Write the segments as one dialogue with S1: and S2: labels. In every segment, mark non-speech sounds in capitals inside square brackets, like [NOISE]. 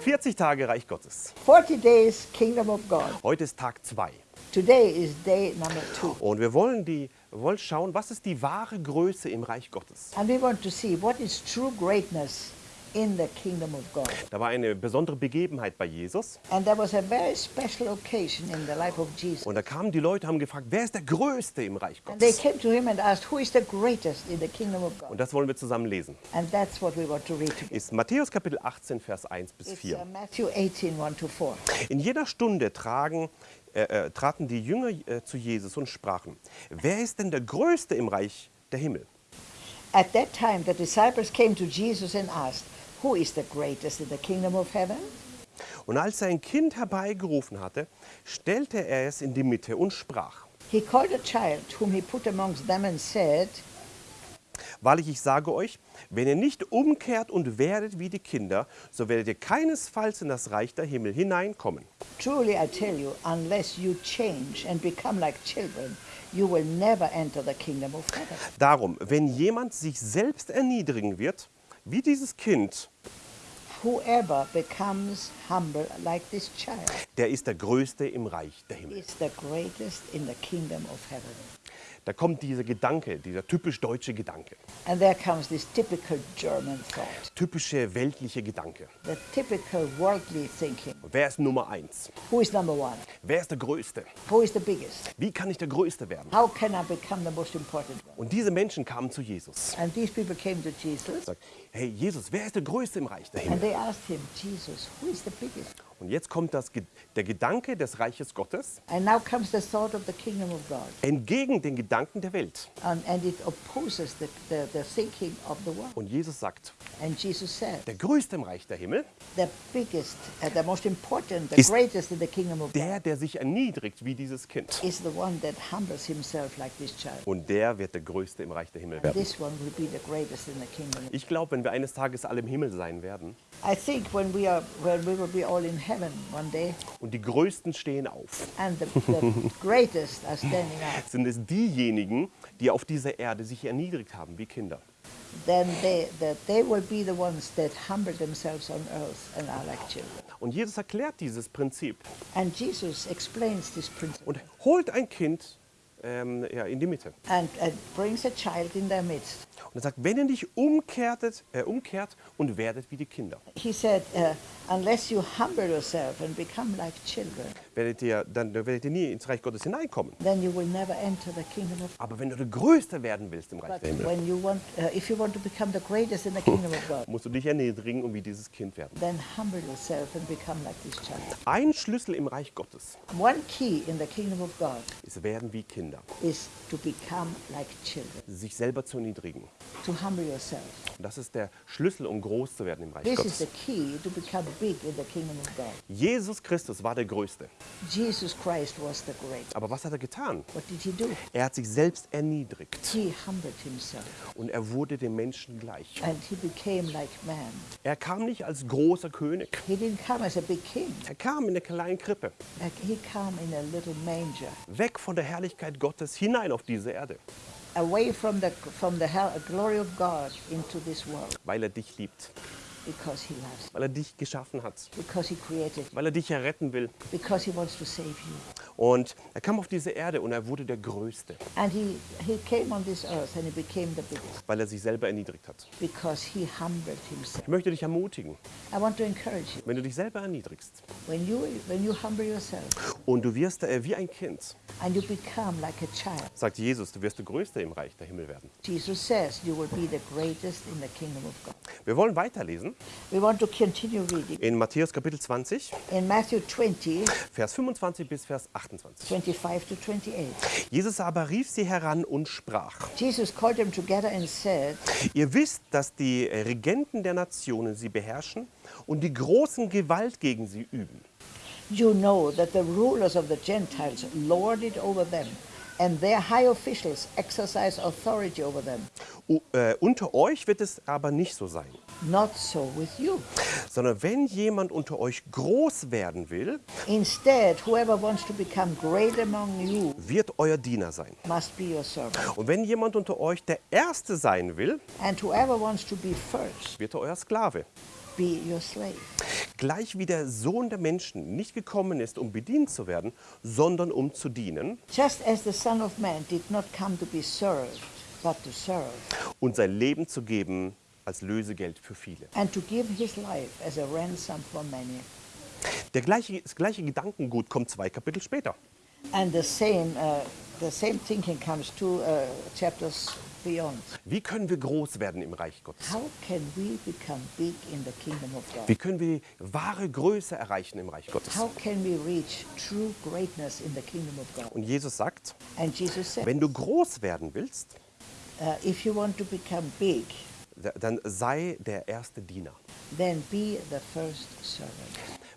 S1: 40 Tage Reich Gottes.
S2: 40 days Kingdom of God.
S1: Heute ist Tag 2.
S2: Today is day number two.
S1: Und wir wollen, die, wollen schauen, was ist die wahre Größe im Reich Gottes.
S2: And we want to see what is true greatness in the kingdom of God.
S1: Da war eine besondere Begebenheit bei Jesus.
S2: And there was a very special occasion in the life of Jesus.
S1: Und da kamen die Leute, haben gefragt, wer ist der Größte im Reich
S2: And they
S1: Gottes?
S2: came to him and asked, Who is the greatest in the kingdom of God?
S1: Und das wollen wir zusammen lesen.
S2: And that's what we want to read today.
S1: Ist Matthäus Kapitel 18, Vers 1 bis
S2: It's
S1: 4.
S2: uh, Matthew 18, 1 to 4.
S1: In jeder Stunde tragen, äh, äh, traten die Jünger äh, zu Jesus und sprachen, wer ist denn der Größte im Reich der Himmel?
S2: At that time, the disciples came to Jesus and asked, Who is the greatest in the kingdom of heaven?
S1: Und als er ein Kind herbeigerufen hatte, stellte er es in die Mitte und sprach,
S2: He called a child whom he put amongst them and said,
S1: Wahrlich, ich sage euch, wenn ihr nicht umkehrt und werdet wie die Kinder, so werdet ihr keinesfalls in das Reich der Himmel hineinkommen.
S2: Truly I tell you, unless you change and become like children, you will never enter the kingdom of heaven.
S1: Darum, wenn jemand sich selbst erniedrigen wird, wie dieses Kind,
S2: Whoever becomes humble like this child
S1: der ist der Größte im Reich der Himmel.
S2: is the greatest in the kingdom of heaven.
S1: Da kommt dieser Gedanke, dieser typisch deutsche Gedanke,
S2: And there comes this typical German thought,
S1: typische weltliche Gedanke.
S2: the typical worldly thinking.
S1: Wer ist Nummer eins?
S2: Who is number one?
S1: Wer ist der Größte?
S2: Who is the biggest?
S1: Wie kann ich der Größte werden?
S2: How can I become the most important one?
S1: Und diese Menschen kamen zu Jesus.
S2: And these people came to Jesus
S1: Sagt, hey Jesus, wer ist der Größte im Reich der
S2: and
S1: Himmel?
S2: they asked him, Jesus, who is the biggest?
S1: Und jetzt kommt das, der Gedanke des Reiches Gottes entgegen den Gedanken der Welt.
S2: And, and the, the, the.
S1: Und Jesus sagt,
S2: Jesus said,
S1: der Größte im Reich der Himmel,
S2: biggest, uh, the most important, the
S1: Is-
S2: greatest in the kingdom of
S1: der, der sich erniedrigt wie dieses Kind.
S2: is the one that humbles himself like this child.
S1: Und der wird der Größte im Reich der Himmel werden. Ich glaube, wenn wir eines Tages alle im Himmel sein werden
S2: I think when we are, when we will be all in heaven one day,
S1: und die Größten stehen auf,
S2: and the, the [LAUGHS] greatest are standing up,
S1: sind es diejenigen, die auf dieser Erde sich erniedrigt haben wie Kinder. Und Jesus erklärt dieses Prinzip
S2: And Jesus explains this principle
S1: und holt ein Kind ähm, ja, in die Mitte.
S2: and, and brings a child in their midst.
S1: Und er sagt, wenn ihr nicht umkehrtet, äh, umkehrt und werdet wie die Kinder,
S2: He said, uh, unless you humble yourself and become like children,
S1: werdet ihr, dann werdet ihr nie ins Reich Gottes hineinkommen.
S2: then you will never enter the kingdom of
S1: Aber wenn du der Größte werden willst im Reich
S2: But
S1: der Himmel,
S2: when you want, uh, if you want to become the greatest in the kingdom of God,
S1: musst du dich erniedrigen und wie dieses Kind werden.
S2: then humble yourself and become like this child.
S1: Ein Schlüssel im Reich Gottes
S2: One key in the kingdom of God
S1: ist werden wie Kinder,
S2: is to become like children,
S1: sich selber zu erniedrigen. Das ist der Schlüssel, um groß zu werden im Reich
S2: This
S1: Gottes. Jesus Christus war der Größte.
S2: Jesus Christ was the great.
S1: Aber was hat er getan? Er hat sich selbst erniedrigt und er wurde dem Menschen gleich.
S2: like.
S1: Er kam nicht als großer König. Er kam in eine kleine Krippe,
S2: Like
S1: weg von der Herrlichkeit Gottes hinein auf diese Erde,
S2: away from the from the glory of God into this world,
S1: weil er dich liebt,
S2: because he loves, you,
S1: weil er dich geschaffen hat,
S2: because he created,
S1: weil er dich erretten will.
S2: because he wants to save you.
S1: Und er kam auf diese Erde und er wurde der Größte,
S2: And he, he came on this earth and he became the biggest
S1: weil er sich selber erniedrigt hat.
S2: because he humbled himself.
S1: Ich möchte dich ermutigen,
S2: I want to encourage you.
S1: wenn du dich selber erniedrigst
S2: When you when you humble yourself
S1: und du wirst äh, wie ein Kind,
S2: and you become like a child,
S1: sagt Jesus, du wirst der Größte im Reich der Himmel werden.
S2: Jesus says you will be the greatest in the kingdom of God.
S1: Wir wollen weiterlesen
S2: We want to continue reading
S1: in Matthäus Kapitel 20,
S2: in Matthew 20,
S1: Vers 25 bis Vers 28.
S2: 25 to 28.
S1: Jesus aber rief sie heran und sprach,
S2: Jesus called them together and said,
S1: Ihr wisst, dass die Regenten der Nationen sie beherrschen und die großen Gewalt gegen sie üben.
S2: You know that the rulers of the Gentiles lord it over them, and their high officials exercise authority over them.
S1: Äh, unter euch wird es aber nicht so sein,
S2: Not so with you.
S1: sondern wenn jemand unter euch groß werden will,
S2: Instead, whoever wants to become great among you
S1: wird euer Diener sein.
S2: must be your servant.
S1: Und wenn jemand unter euch der Erste sein will,
S2: And whoever wants to be first,
S1: wird er euer Sklave.
S2: be your slave.
S1: Gleich wie der Sohn der Menschen nicht gekommen ist, um bedient zu werden, sondern um zu dienen
S2: Just as the Son of Man did not come to be served,
S1: und sein Leben zu geben als Lösegeld für viele. Der gleiche, das gleiche Gedankengut kommt zwei Kapitel später.
S2: Same, uh, two uh.
S1: Wie können wir groß werden im Reich Gottes?
S2: How can we become big in the kingdom of God?
S1: Wie können wir wahre Größe erreichen im Reich Gottes?
S2: How can we reach true greatness in the kingdom of God?
S1: Und Jesus sagt,
S2: Jesus said,
S1: wenn du groß werden willst,
S2: uh, if you want to become big,
S1: da- dann sei der erste Diener.
S2: then be the first servant.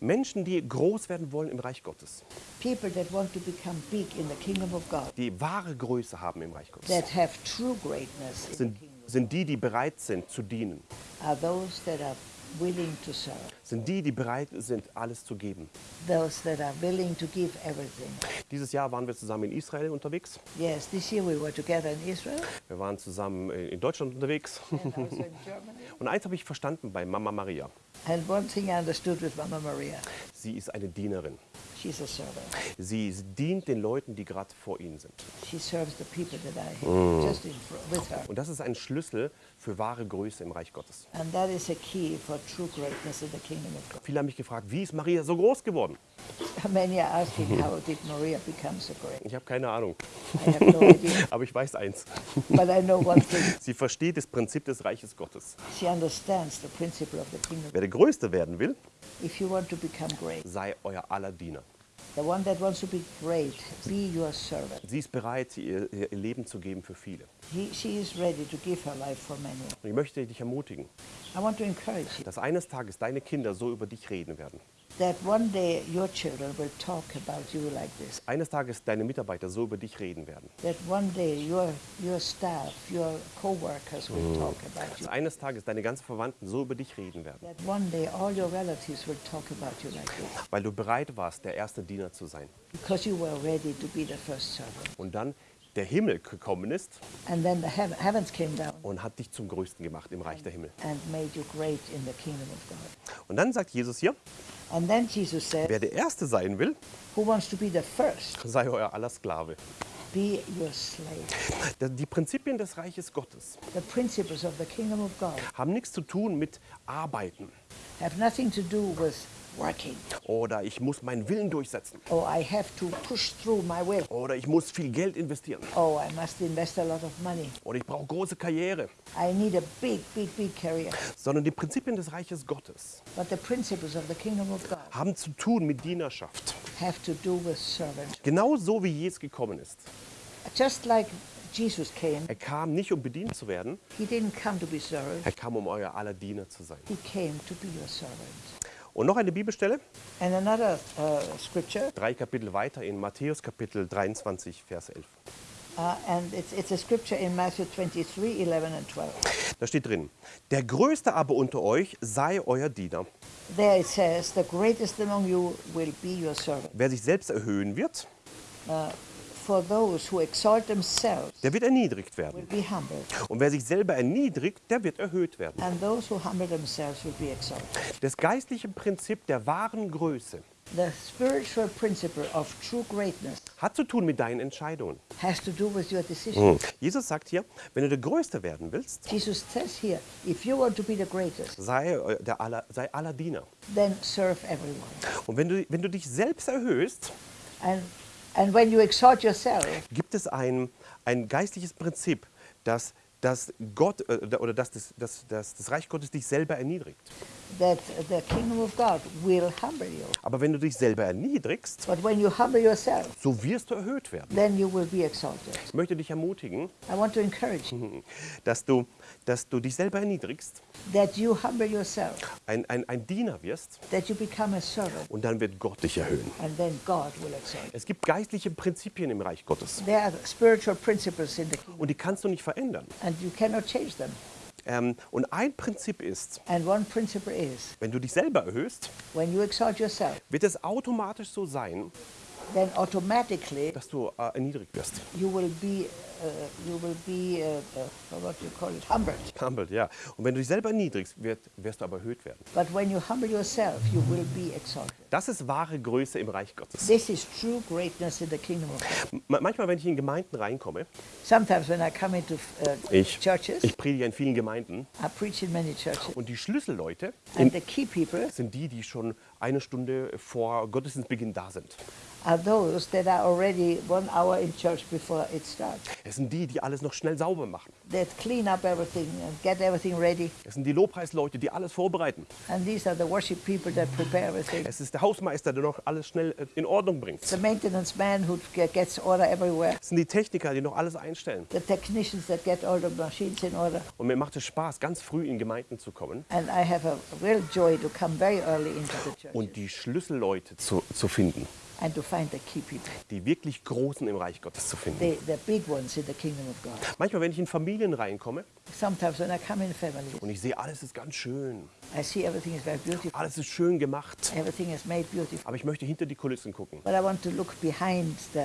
S1: Menschen, die groß werden wollen im Reich Gottes,
S2: People that want to become big in the kingdom of God,
S1: die wahre Größe haben im Reich Gottes,
S2: that have true greatness in the
S1: sind,
S2: kingdom,
S1: sind die, die bereit sind zu dienen.
S2: are those that are willing to serve,
S1: Sind die, die bereit sind, alles zu geben.
S2: those that are willing to give everything.
S1: Dieses Jahr waren wir zusammen in Israel unterwegs.
S2: Yes, this year we were together in Israel
S1: Wir waren zusammen in Deutschland unterwegs.
S2: and also in Germany. [LAUGHS]
S1: Und eins habe ich verstanden bei Mama Maria.
S2: And one thing I understood with Mama Maria,
S1: Sie ist eine Dienerin.
S2: she's a servant.
S1: Sie dient den Leuten, die gerade vor ihnen sind.
S2: She serves the people that are here, just in fr- with her.
S1: Und das ist ein Schlüssel für wahre Größe im Reich Gottes.
S2: And that is a key for true greatness in the kingdom.
S1: Viele haben mich gefragt, wie ist Maria so groß geworden? [LAUGHS]
S2: Many are asking, how did Maria become so great?
S1: Ich habe keine Ahnung.
S2: I have no idea, [LAUGHS]
S1: Aber ich weiß eins.
S2: but I know one thing. [LAUGHS]
S1: Sie versteht das Prinzip des Reiches Gottes.
S2: She understands the principle of the kingdom.
S1: Wer der Größte werden will,
S2: If you want to become great,
S1: sei euer aller Diener.
S2: Great.
S1: Sie ist bereit, ihr, ihr Leben zu geben für viele.
S2: He,
S1: ich möchte dich ermutigen,
S2: I want to encourage you
S1: dass eines Tages deine Kinder so über dich reden werden.
S2: That one day your children will talk about you like this.
S1: Eines Tages deine Mitarbeiter so über dich reden werden.
S2: That one day your, your staff, your co-workers will talk about you.
S1: Dass eines Tages deine ganzen Verwandten so über dich reden werden.
S2: That one day all your relatives will talk about you like this.
S1: Weil du bereit warst, der erste Diener zu sein.
S2: Because you were ready to be the first servant.
S1: Und dann der Himmel gekommen ist
S2: And then the heav- heavens came down
S1: und hat dich zum Größten gemacht im Reich der Himmel.
S2: and made you great in the kingdom of God.
S1: Und dann sagt Jesus hier,
S2: And then Jesus said,
S1: wer der Erste sein will,
S2: Who wants to be the first?
S1: sei euer aller Sklave.
S2: Be your slave.
S1: Da- Die Prinzipien des Reiches Gottes
S2: The principles of the kingdom of God
S1: haben nichts zu tun mit Arbeiten
S2: have nothing to do with working.
S1: oder ich muss meinen Willen durchsetzen
S2: Oh, I have to push through my will.
S1: oder ich muss viel Geld investieren
S2: Oh, I must invest a lot of money.
S1: oder ich brauche große Karriere,
S2: I need a big, big, big career.
S1: sondern die Prinzipien des Reiches Gottes
S2: But the principles of the kingdom of God
S1: haben zu tun mit Dienerschaft.
S2: have to do with servant.
S1: Genau so wie Jesus gekommen ist.
S2: Just like Jesus came,
S1: Er kam nicht, um bedient zu werden,
S2: he didn't come to be served.
S1: er kam, um euer aller Diener zu sein.
S2: He came to be your servant.
S1: Und noch eine Bibelstelle,
S2: And another uh, scripture,
S1: drei Kapitel weiter in Matthäus Kapitel 23, Vers 11.
S2: uh, and it's, it's a scripture in Matthew 23, 11 and 12.
S1: Da steht drin, der Größte aber unter euch sei euer Diener.
S2: There it says, the greatest among you will be your servant.
S1: Wer sich selbst erhöhen wird,
S2: For
S1: der wird erniedrigt werden. Und wer sich selber erniedrigt, der wird erhöht werden.
S2: and those who humble themselves will be exalted.
S1: Das geistliche Prinzip der wahren Größe hat zu tun mit deinen Entscheidungen.
S2: decision.
S1: Jesus sagt hier, wenn du der Größte werden willst,
S2: Jesus says here, if you want to be the greatest,
S1: sei, äh, der aller, sei aller Diener.
S2: then serve everyone.
S1: Und wenn du, wenn du dich selbst erhöhst,
S2: And,
S1: gibt es ein, ein geistliches Prinzip, dass, dass Gott äh, oder dass das, dass, dass das Reich Gottes dich selber erniedrigt.
S2: That the kingdom of God will humble you.
S1: Aber wenn du dich selber erniedrigst,
S2: But when you humble yourself,
S1: so wirst du erhöht werden.
S2: then you will be exalted.
S1: Ich möchte dich ermutigen,
S2: I want to encourage you [LAUGHS]
S1: dass du, dass du dich selber erniedrigst,
S2: that you humble yourself,
S1: ein, ein, ein Diener wirst
S2: that you become a servant,
S1: und dann wird Gott dich erhöhen.
S2: and then God will exalt you.
S1: Es gibt geistliche Prinzipien im Reich Gottes
S2: There are spiritual principles in the kingdom,
S1: und die kannst du nicht verändern. Ähm, und ein Prinzip ist,
S2: And one principle is
S1: wenn du dich selber erhöhst,
S2: when you exalt yourself,
S1: wird es automatisch so sein,
S2: then automatically
S1: dass du äh, erniedrigt wirst.
S2: you will be, uh, you will be, uh, uh, what you call it, humbled.
S1: Humbled, ja. Und wenn du dich selber erniedrigst, wird, wirst du aber erhöht werden.
S2: But when you humble yourself, you will be exalted.
S1: Das ist wahre Größe im Reich Gottes.
S2: This is true greatness in the kingdom of God.
S1: Ma- Manchmal, wenn ich in Gemeinden reinkomme,
S2: Sometimes when I come into uh,
S1: ich,
S2: churches,
S1: ich predige in vielen Gemeinden
S2: I preach in many churches,
S1: und die Schlüsselleute
S2: and the key people
S1: sind die, die schon eine Stunde vor Gottesdienstbeginn da sind.
S2: Are those that are already one hour in church before it starts.
S1: Es sind die, die alles noch schnell sauber machen.
S2: That clean up everything and get everything ready.
S1: Es sind die Lobpreisleute, die alles vorbereiten.
S2: And these are the worship people that prepare everything.
S1: Es ist der Hausmeister, der noch alles schnell äh, in Ordnung bringt.
S2: The maintenance man who ge- gets order everywhere.
S1: Es sind die Techniker, die noch alles einstellen.
S2: The technicians that get all the machines in order.
S1: Und mir macht es Spaß, ganz früh in Gemeinden zu kommen
S2: And I have a real joy to come very early into the church
S1: und die Schlüsselleute zu, zu finden.
S2: And to find the key people,
S1: Die wirklich Großen im Reich Gottes zu finden.
S2: the, the big ones in the kingdom of God.
S1: Manchmal, wenn ich in Familien reinkomme
S2: Sometimes when I come in families,
S1: und ich sehe, alles ist ganz schön,
S2: I see everything is very beautiful.
S1: alles ist schön gemacht,
S2: Everything is made beautiful.
S1: aber ich möchte hinter die Kulissen gucken.
S2: But I want to look behind the,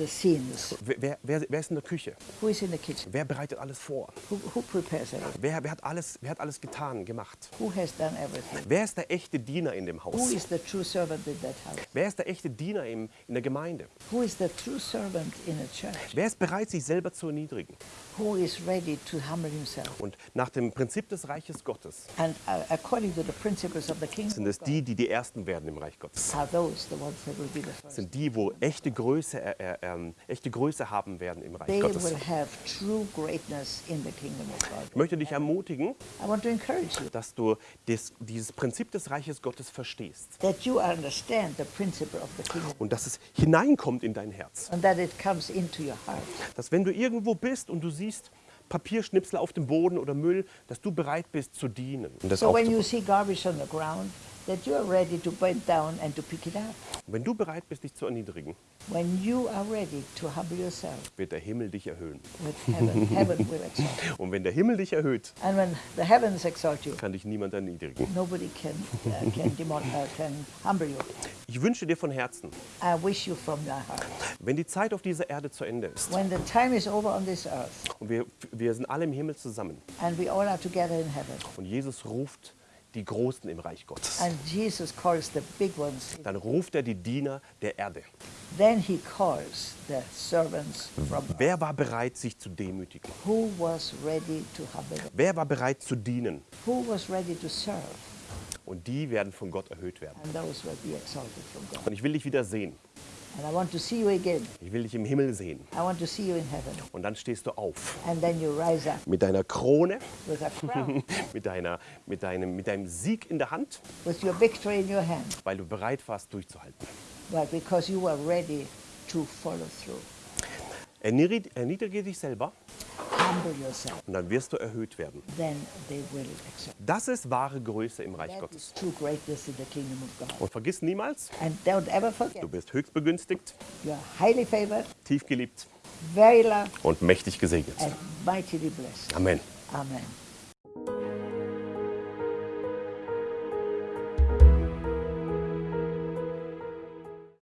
S2: the scenes.
S1: Wer, wer, wer, ist in der Küche?
S2: Who is in the kitchen?
S1: Wer bereitet alles vor?
S2: Who, who prepares everything?
S1: Wer, wer, hat alles, wer hat alles getan, gemacht?
S2: Who has done everything?
S1: Wer ist der echte Diener in dem
S2: Who
S1: Haus?
S2: is the true servant in that house?
S1: Wer ist der echte Diener im, in der Gemeinde?
S2: Who is the true servant in a church?
S1: Wer ist bereit, sich selber zu erniedrigen?
S2: Who is ready to humble himself?
S1: Und nach dem Prinzip des Reiches Gottes
S2: And uh, according to the principles of the kingdom
S1: sind es die, die die Ersten werden im Reich Gottes.
S2: are those the ones that will be the first.
S1: Sind die, wo echte Größe, ähm, echte Größe haben werden im Reich
S2: They
S1: Gottes. Ich möchte dich ermutigen, dass du des, dieses Prinzip des Reiches Gottes verstehst und dass es hineinkommt in dein Herz. Dass wenn du irgendwo bist und du siehst Papierschnipsel auf dem Boden oder Müll, dass du bereit bist zu dienen. Und, das
S2: So when you see garbage on the ground, that you are ready to bend down and to pick it up.
S1: wenn du bereit bist, dich zu erniedrigen,
S2: When you are ready to humble yourself
S1: wird der Himmel dich erhöhen.
S2: with heaven, [LAUGHS] heaven will exalt you.
S1: Und wenn der Himmel dich erhöht,
S2: And when the heavens exalt you,
S1: kann dich niemand erniedrigen.
S2: nobody can, uh, can, [LAUGHS] demon, uh, can humble you.
S1: Ich wünsche dir von Herzen,
S2: I wish you from your heart.
S1: wenn die Zeit auf dieser Erde zu Ende ist
S2: When the time is over on this earth
S1: und wir, wir sind alle im Himmel zusammen
S2: and we all are together in heaven,
S1: und Jesus ruft die Großen im Reich Gottes,
S2: and Jesus calls the big ones,
S1: dann ruft er die Diener der Erde.
S2: then he calls the servants from
S1: Wer war bereit, sich zu demütigen?
S2: who was ready to humble
S1: Wer war bereit zu dienen?
S2: who was ready to serve,
S1: Und die werden von Gott erhöht werden.
S2: and those will be exalted from God.
S1: Und ich will dich wieder sehen.
S2: And I want to see you again.
S1: Ich will dich im Himmel sehen.
S2: I want to see you in heaven.
S1: Und dann stehst du auf
S2: And then you rise up
S1: mit deiner Krone,
S2: with a crown, [LAUGHS]
S1: mit, deiner, mit, deinem, mit deinem Sieg in der Hand,
S2: with your victory in your hand,
S1: weil du bereit warst, durchzuhalten.
S2: but because you were ready to follow through.
S1: Erniedrige, dich selber und dann wirst du erhöht werden. Das ist wahre Größe im Reich Gottes. Und vergiss niemals, du bist höchst begünstigt, tief geliebt und mächtig gesegnet. Amen.
S2: Amen.